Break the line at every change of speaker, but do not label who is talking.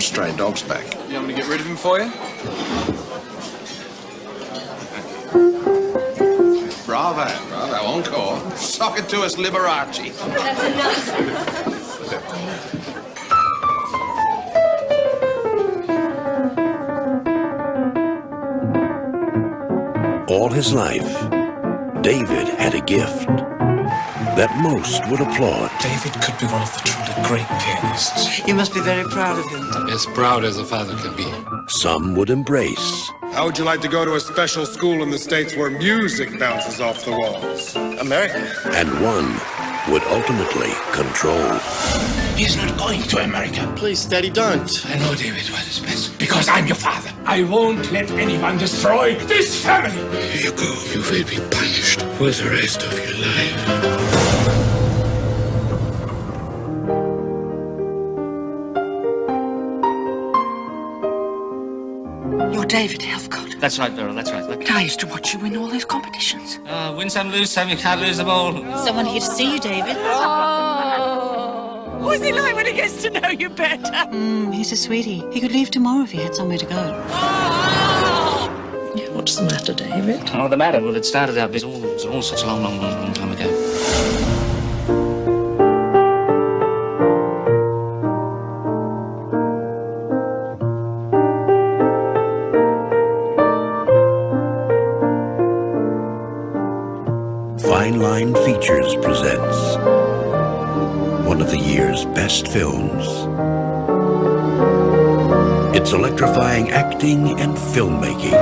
stray dogs back.
You want me to get rid of him for you?
Bravo, bravo, encore. Sock it to us, Liberace.
That's enough.
All his life, David had a gift that most would applaud.
David could be one of the truly great pianists.
You must be very proud of him.
As proud as a father can be.
Some would embrace,
How would you like to go to a special school in the States where music bounces off the walls?
America.
and one would ultimately control.
He's not going to America.
Please, Daddy, don't.
I know, David, what is best. Because I'm your father. I won't let anyone destroy this family.
Here you go. You will be punished for the rest of your life.
You're David Helfgott.
That's right, Beryl, that's right. Look.
But I used to watch you win all those competitions.
Uh, win some, lose some, you can't lose them all.
Someone here to see you, David. Oh.
What's he like when he gets to know you better?
Mm, he's a sweetie. He could leave tomorrow if he had somewhere to go. Oh.
Yeah, what's the matter, David?
Oh, the matter? Well, it started out, it's all, all such a long, long, long, long time ago.
Fine Line Features presents one of the year's best films. It's electrifying acting and filmmaking.